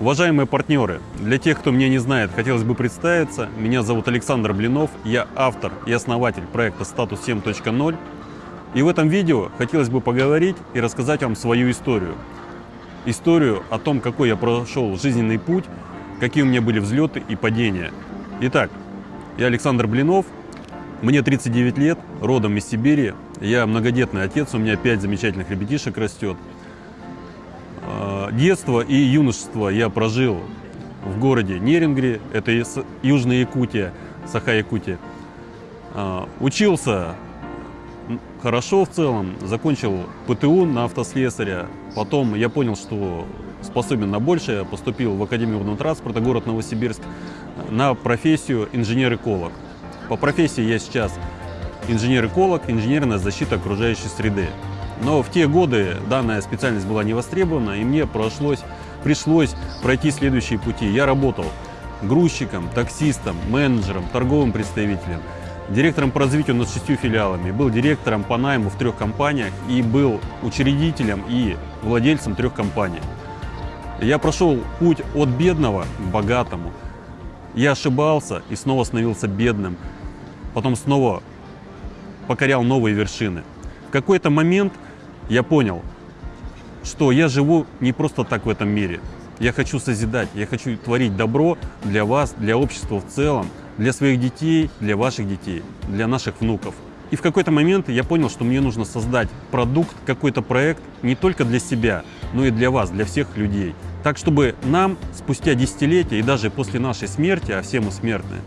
Уважаемые партнеры, для тех, кто меня не знает, хотелось бы представиться. Меня зовут Александр Блинов, я автор и основатель проекта «Статус 7.0». И в этом видео хотелось бы поговорить и рассказать вам свою историю. Историю о том, какой я прошел жизненный путь, какие у меня были взлеты и падения. Итак, я Александр Блинов, мне 39 лет, родом из Сибири. Я многодетный отец, у меня 5 замечательных ребятишек растет. Детство и юношество я прожил в городе Нерингре, это Южная Якутия, Саха-Якутия. Учился хорошо в целом, закончил ПТУ на автослесаря. Потом я понял, что способен на большее, поступил в Академию водного транспорта, город Новосибирск, на профессию инженер-эколог. По профессии я сейчас инженер-эколог, инженерная защита окружающей среды. Но в те годы данная специальность была не востребована, и мне пришлось, пришлось пройти следующие пути. Я работал грузчиком, таксистом, менеджером, торговым представителем, директором по развитию над шестью филиалами, был директором по найму в трех компаниях и был учредителем и владельцем трех компаний. Я прошел путь от бедного к богатому. Я ошибался и снова становился бедным. Потом снова покорял новые вершины. В какой-то момент я понял, что я живу не просто так в этом мире. Я хочу созидать, я хочу творить добро для вас, для общества в целом, для своих детей, для ваших детей, для наших внуков. И в какой-то момент я понял, что мне нужно создать продукт, какой-то проект не только для себя, но и для вас, для всех людей. Так, чтобы нам спустя десятилетия и даже после нашей смерти, а все мы смертные,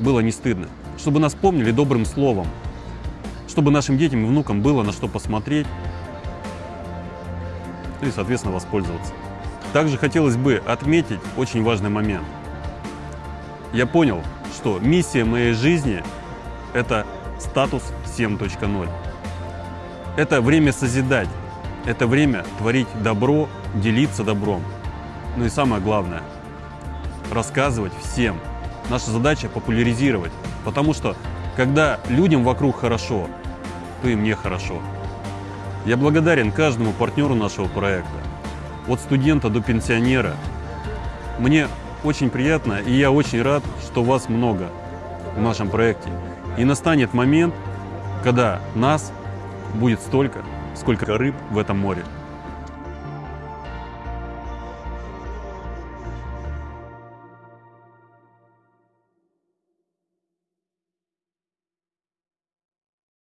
было не стыдно. Чтобы нас помнили добрым словом, чтобы нашим детям и внукам было на что посмотреть и, соответственно, воспользоваться. Также хотелось бы отметить очень важный момент. Я понял, что миссия моей жизни – это статус 7.0. Это время созидать, это время творить добро, делиться добром. Ну и самое главное – рассказывать всем. Наша задача – популяризировать, потому что когда людям вокруг хорошо, то и мне хорошо. Я благодарен каждому партнеру нашего проекта, от студента до пенсионера. Мне очень приятно, и я очень рад, что вас много в нашем проекте. И настанет момент, когда нас будет столько, сколько рыб в этом море.